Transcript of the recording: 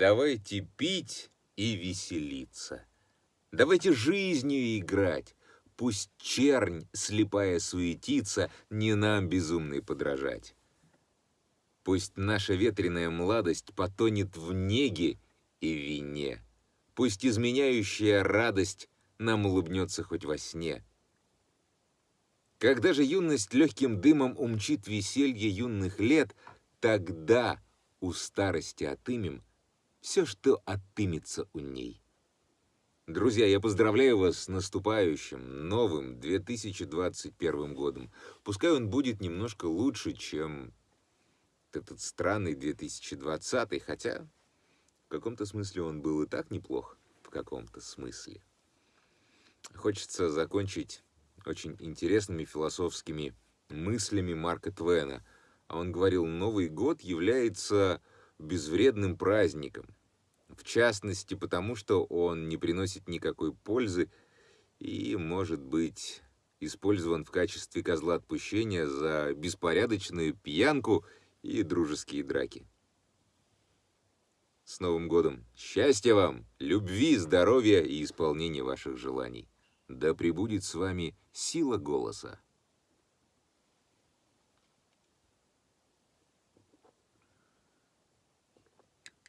Давайте пить и веселиться. Давайте жизнью играть. Пусть чернь, слепая суетится, не нам безумной подражать. Пусть наша ветреная младость потонет в неге и вине. Пусть изменяющая радость нам улыбнется хоть во сне. Когда же юность легким дымом умчит веселье юных лет, тогда у старости отымем все, что отымется у ней. Друзья, я поздравляю вас с наступающим, новым 2021 годом. Пускай он будет немножко лучше, чем этот странный 2020, хотя в каком-то смысле он был и так неплох, в каком-то смысле. Хочется закончить очень интересными философскими мыслями Марка Твена. А он говорил, Новый год является безвредным праздником. В частности, потому что он не приносит никакой пользы и может быть использован в качестве козла отпущения за беспорядочную пьянку и дружеские драки. С Новым годом! Счастья вам, любви, здоровья и исполнения ваших желаний. Да пребудет с вами сила голоса.